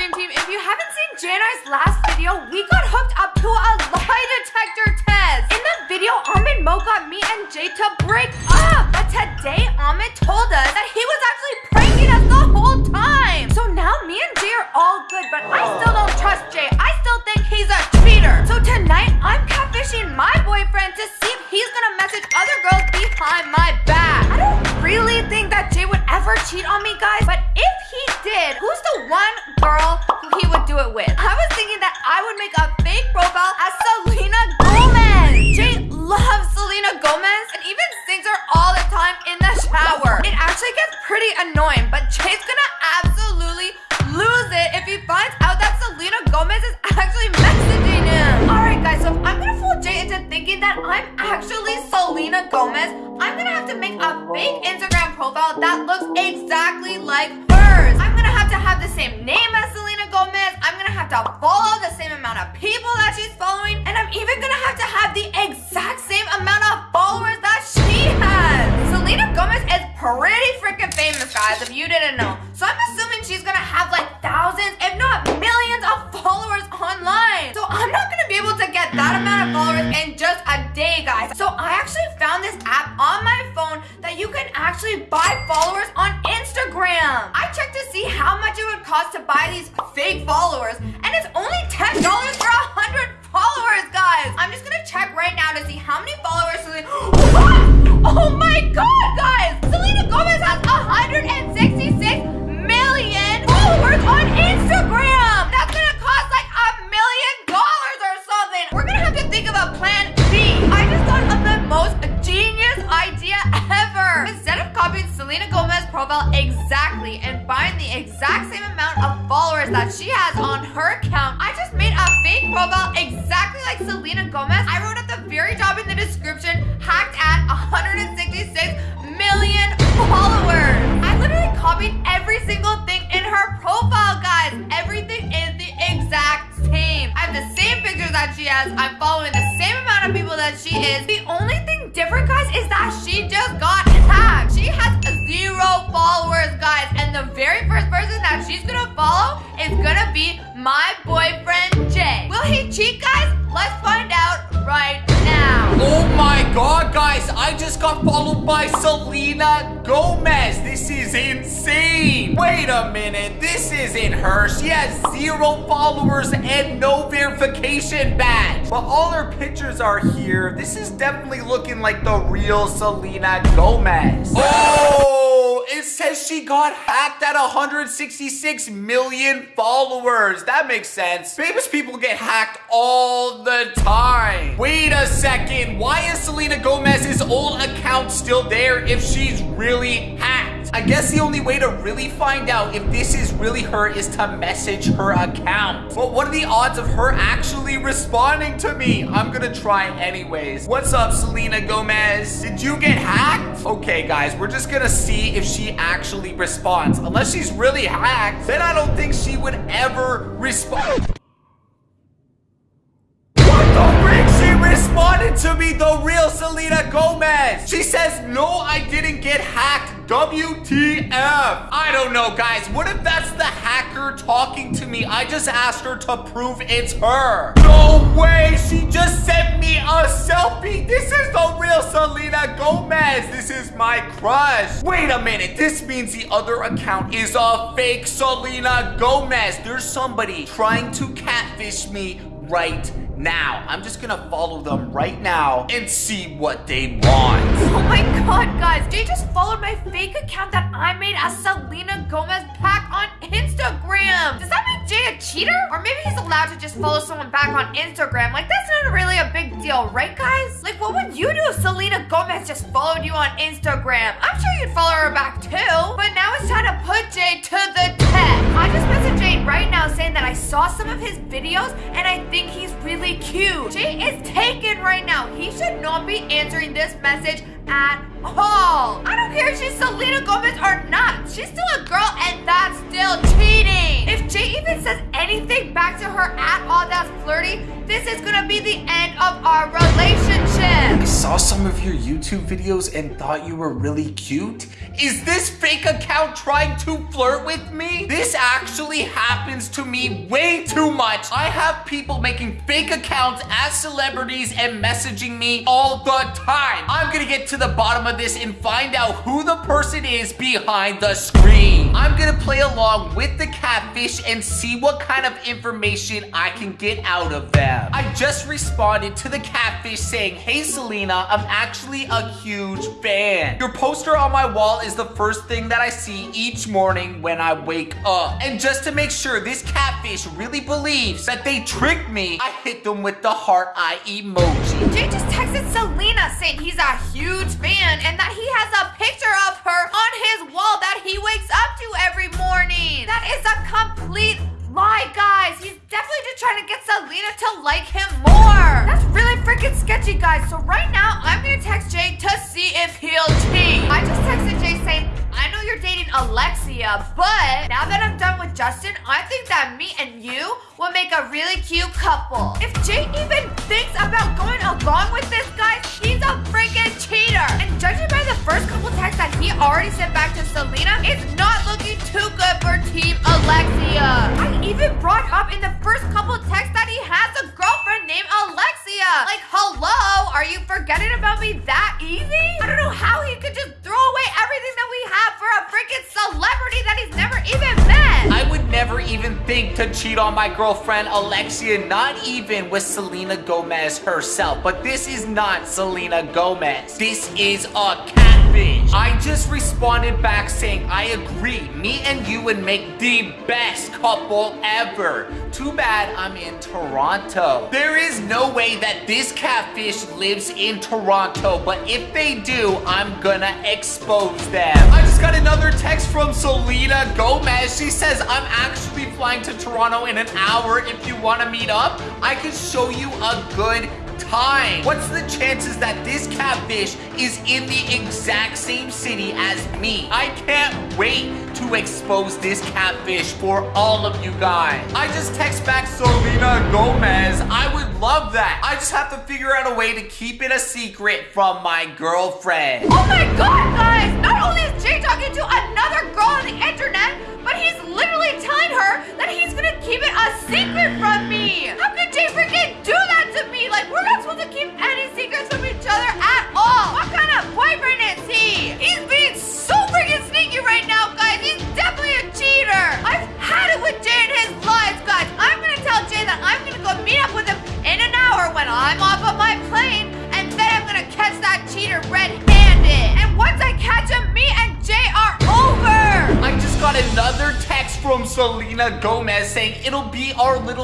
Team. If you haven't seen I's last video, we got hooked up to a lie detector test. In the video, Ahmed Mo got me and Jay to break up. But today, Ahmed told us that he was actually pranking us the whole time. So now me and Jay are all good, but I still don't trust Jay. I still think he's a cheater. So tonight, I'm catfishing my boyfriend to see if he's gonna message other girls behind my back. I don't really think that Jay would ever cheat on me, guys, but if exactly like hers. I'm gonna have to have the same name as Selena Gomez. I'm gonna have to follow the same amount of people that she's following. And I'm even gonna have to have the exact same amount of followers that she has. Selena Gomez is pretty freaking famous, guys, if you didn't know. So I'm assuming she's gonna have like thousands, if not millions of followers online. So I'm not gonna be able to get that amount of followers in just a day, guys. So I actually found this app on my phone that you can actually buy followers on Instagram. I checked to see how much it would cost to buy these fake followers, and it's only $10 for a 100 followers, guys. I'm just gonna check right now to see how many followers What? Oh my god, guys! Gomez has 166 million followers on Instagram! That's gonna cost like a million dollars or something! We're gonna have to think of a plan B. I just thought of the most genius idea ever! Instead of copying Selena Gomez's profile exactly and buying the exact same amount of followers that she has on her account, I just made a fake profile exactly like Selena Gomez. I wrote at the very top in the description, hacked at 166 million followers. I literally copied every single thing in her profile, guys. Everything is the exact same. I have the same pictures that she has. I'm following the same amount of people that she is. The only thing different, guys, is that she just got hacked. She has zero followers, guys. And the very first person that she's gonna follow is gonna be my boyfriend, Jay. Will he cheat, guys? Let's find out right now. Oh my god, guys, I just got followed by Selena Gomez. This is insane. Wait a minute, this isn't her. She has zero followers and no verification badge. But all her pictures are here. This is definitely looking like the real Selena Gomez. Oh, it says she got hacked at 166 million followers. That makes sense. Famous people get hacked all the time. Wait a second. Why is Selena Gomez's old account still there if she's really hacked? I guess the only way to really find out if this is really her is to message her account. But what are the odds of her actually responding to me? I'm gonna try anyways. What's up, Selena Gomez? Did you get hacked? Okay, guys, we're just gonna see if she actually responds. Unless she's really hacked, then I don't think she would ever respond. Responded to me, the real Selena Gomez. She says, no, I didn't get hacked. WTF. I don't know, guys. What if that's the hacker talking to me? I just asked her to prove it's her. No way. She just sent me a selfie. This is the real Selena Gomez. This is my crush. Wait a minute. This means the other account is a fake Selena Gomez. There's somebody trying to catfish me right now. I'm just gonna follow them right now and see what they want. Oh my god, guys. They just followed my fake account that I made as Selena Gomez back on Instagram. Does that cheater? Or maybe he's allowed to just follow someone back on Instagram. Like, that's not really a big deal, right, guys? Like, what would you do if Selena Gomez just followed you on Instagram? I'm sure you'd follow her back too. But now it's time to put Jay to the test. I just messaged Jay right now saying that I saw some of his videos and I think he's really cute. Jay is taken right now. He should not be answering this message at all. I don't care if she's Selena Gomez or not. She's still a girl and that's her at all that's flirty, this is gonna be the end of our relationship. I saw some of your YouTube videos and thought you were really cute. Is this fake account trying to flirt with me? This actually happens to me way too much. I have people making fake accounts as celebrities and messaging me all the time. I'm gonna get to the bottom of this and find out who the person is behind the screen. I'm gonna play along with the catfish and see what kind of information I can get out of them. I just responded to the catfish saying, Hey Selena, I'm actually a huge fan. Your poster on my wall is the first thing that I see each morning when I wake up. And just to make sure this catfish really believes that they tricked me, I hit them with the heart eye emoji. Jay just texted Selena saying he's a huge fan and that he has a picture of her If Jay even thinks about going along with this, guys, he's a freaking cheater. And judging by the first couple texts that he already sent back to Selena, it's not looking too good for Team Alexia. I even brought up in the first couple texts that he has a girlfriend named Alexia. Like, hello, are you forgetting about me that easy? I don't know how he could just throw away everything that we have for a freaking celebrity that he's never even met. I would never even think to cheat on my girlfriend Alexia, not even with Selena Gomez herself. But this is not Selena Gomez. This is a I just responded back saying, I agree. Me and you would make the best couple ever. Too bad I'm in Toronto. There is no way that this catfish lives in Toronto, but if they do, I'm gonna expose them. I just got another text from Selena Gomez. She says, I'm actually flying to Toronto in an hour. If you wanna meet up, I can show you a good time. What's the chances that this catfish is in the exact same city as me? I can't wait to expose this catfish for all of you guys. I just text back Selena Gomez. I would love that. I just have to figure out a way to keep it a secret from my girlfriend. Oh my god, guys! Not only is Jay talking to another girl on the internet, but he's literally telling her that he's gonna keep it a secret from me! How could Jay freaking do that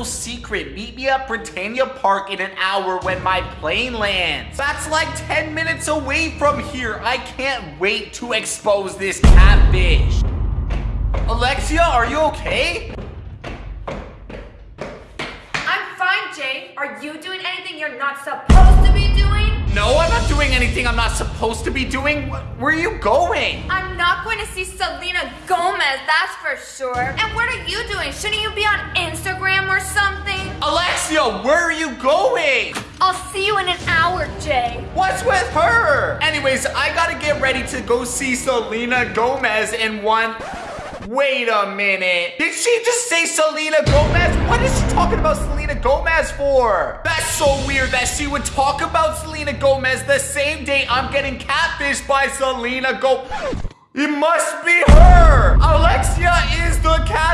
secret. Meet me at Britannia Park in an hour when my plane lands. That's like 10 minutes away from here. I can't wait to expose this catfish. Alexia, are you okay? I'm fine, Jay. Are you doing anything you're not supposed to be doing? No, I'm not doing anything I'm not supposed to be doing. Where are you going? I'm not going to see Selena Gomez, that's for sure. And what are you doing? Shouldn't you be on Instagram or something? Alexia, where are you going? I'll see you in an hour, Jay. What's with her? Anyways, I gotta get ready to go see Selena Gomez in one. Wait a minute. Did she just say Selena Gomez? What is she talking about Selena Gomez for? That's so weird that she would talk about Selena Gomez the same day I'm getting catfished by Selena Go... It must be her! Alexia is the catfish,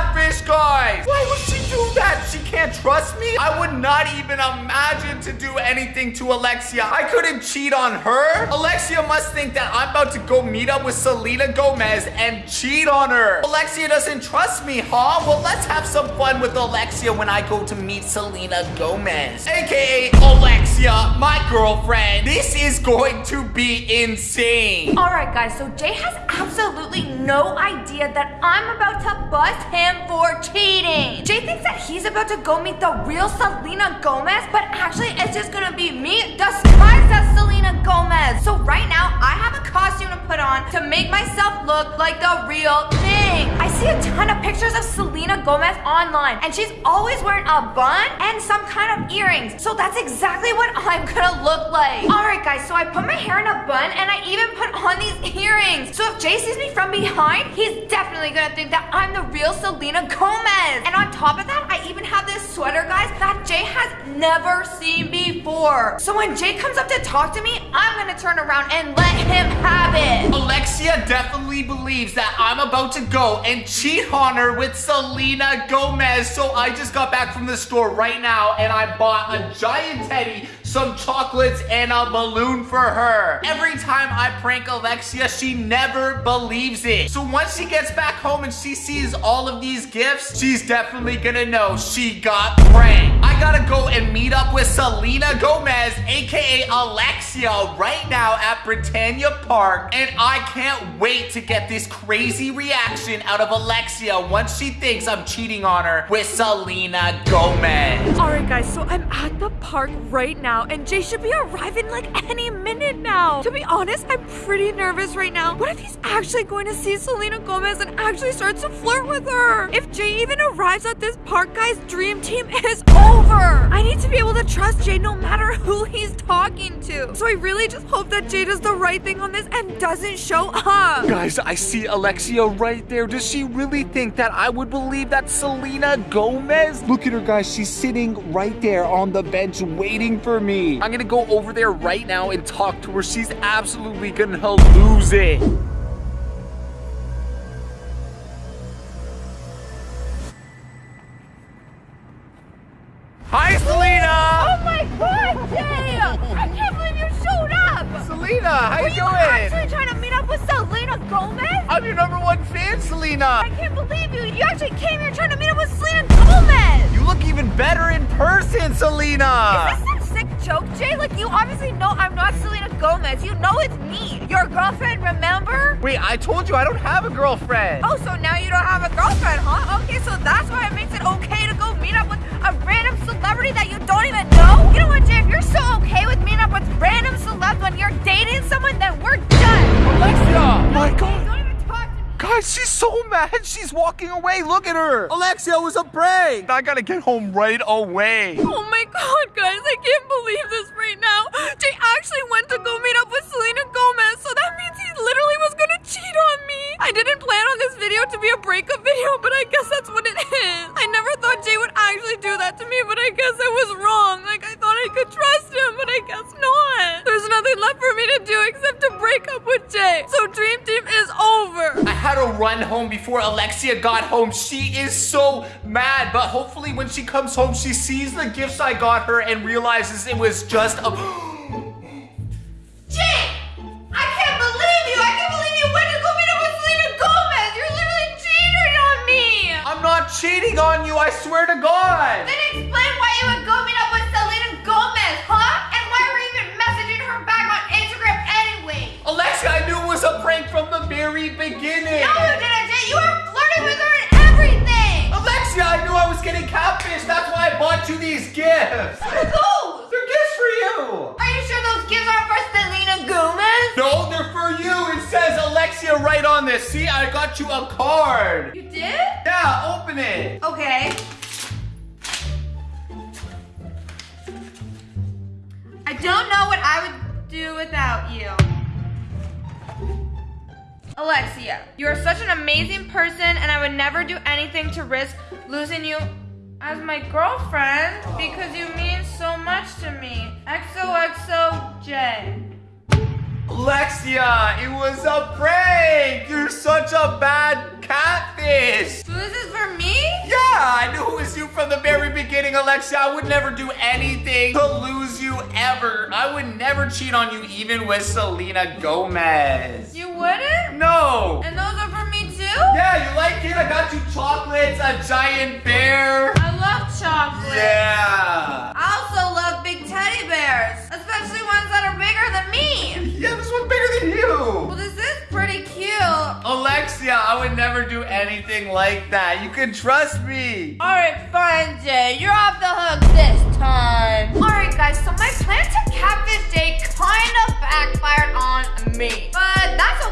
trust me? I would not even imagine to do anything to Alexia. I couldn't cheat on her. Alexia must think that I'm about to go meet up with Selena Gomez and cheat on her. Alexia doesn't trust me, huh? Well, let's have some fun with Alexia when I go to meet Selena Gomez, aka Alexia, my girlfriend. This is going to be insane. Alright, guys, so Jay has absolutely no idea that I'm about to bust him for cheating. Jay thinks that he's about to go meet the real Selena Gomez, but actually, it's just gonna be me disguised as Selena Gomez. So, right now, I have a costume to put on to make myself look like the real. I see a ton of pictures of Selena Gomez online, and she's always wearing a bun and some kind of earrings. So that's exactly what I'm gonna look like. Alright guys, so I put my hair in a bun and I even put on these earrings. So if Jay sees me from behind, he's definitely gonna think that I'm the real Selena Gomez. And on top of that, I even have this sweater, guys, that Jay has never seen before. So when Jay comes up to talk to me, I'm gonna turn around and let him have it. Alexia definitely believes that I'm about to go and cheat on her with Selena Gomez. So I just got back from the store right now and I bought a giant teddy some chocolates and a balloon for her. Every time I prank Alexia, she never believes it. So once she gets back home and she sees all of these gifts, she's definitely gonna know she got pranked. Gotta go and meet up with Selena Gomez, aka Alexia, right now at Britannia Park. And I can't wait to get this crazy reaction out of Alexia once she thinks I'm cheating on her with Selena Gomez. Alright guys, so I'm at the park right now and Jay should be arriving like any minute now. To be honest, I'm pretty nervous right now. What if he's actually going to see Selena Gomez and actually starts to flirt with her? If Jay even arrives at this park, guys, dream team is over. I need to be able to trust Jay no matter who he's talking to. So I really just hope that Jay does the right thing on this and doesn't show up. Guys, I see Alexia right there. Does she really think that I would believe that Selena Gomez? Look at her, guys. She's sitting right there on the bench waiting for me me. I'm gonna go over there right now and talk to her. She's absolutely gonna lose it. I'm your number one fan, Selena. I can't believe you! You actually came here trying to meet up with Selena Gomez! You look even better in person, Selena. Is this some sick joke, Jay? Like, you obviously know I'm not Selena Gomez. You know it's me. Your girlfriend, remember? Wait, I told you I don't have a girlfriend. Oh, so now you don't have a girlfriend, huh? Okay, so that's why it makes it okay to go meet up with a random celebrity that you don't even know? You know what, Jay? If you're so okay with meeting up with random celebs when you're dating someone, then we're done. Alexia! My Guys, she's so mad. She's walking away. Look at her. Alexia was a prank. I gotta get home right away. Oh my god, guys, I can't believe this right now. Jay actually went to go meet up with Selena Gomez, so that means he literally was gonna cheat on me. I didn't plan on this video to be a breakup video, but I guess that's what it is. I never thought Jay would actually do that to me, but I guess I was wrong. Like, I thought I could trust him, but I guess not. There's nothing left for me to do except to break up with Jay. So Dream Team is over. I had to run home before Alexia got home. She is so mad, but hopefully when she comes home, she sees the gifts I got her and realizes it was just a... Jay! I can't believe you! I can't believe you went to go meet up with Selena Gomez! You're literally cheating on me! I'm not cheating on you, I swear to God. Very beginning. No, you didn't, You were flirting with her and everything! Alexia, I knew I was getting catfish. That's why I bought you these gifts. What are those? They're gifts for you. Are you sure those gifts aren't for Selena Gomez? No, they're for you. It says Alexia right on this. See, I got you a card. You did? Yeah, open it. Okay. I don't know what I would do without you. Alexia, you are such an amazing person, and I would never do anything to risk losing you as my girlfriend because you mean so much to me. XOXOJ. Alexia, it was a prank. You're such a bad catfish. So this is for me? Yeah, I knew it was you from the very beginning, Alexia. I would never do anything to lose you ever. I would never cheat on you, even with Selena Gomez. You wouldn't? No. And those are for me too? Yeah, you like it? I got you chocolates, a giant bear. Never do anything like that. You can trust me. All right, fine, Jay. You're off the hook this time. All right, guys. So my plan to catfish Jay kind of backfired on me, but that's okay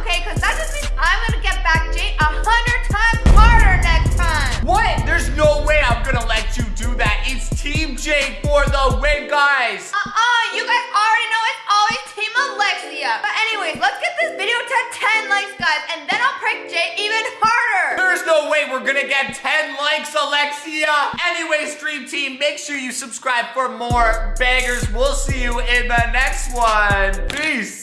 sure you subscribe for more bangers. We'll see you in the next one. Peace.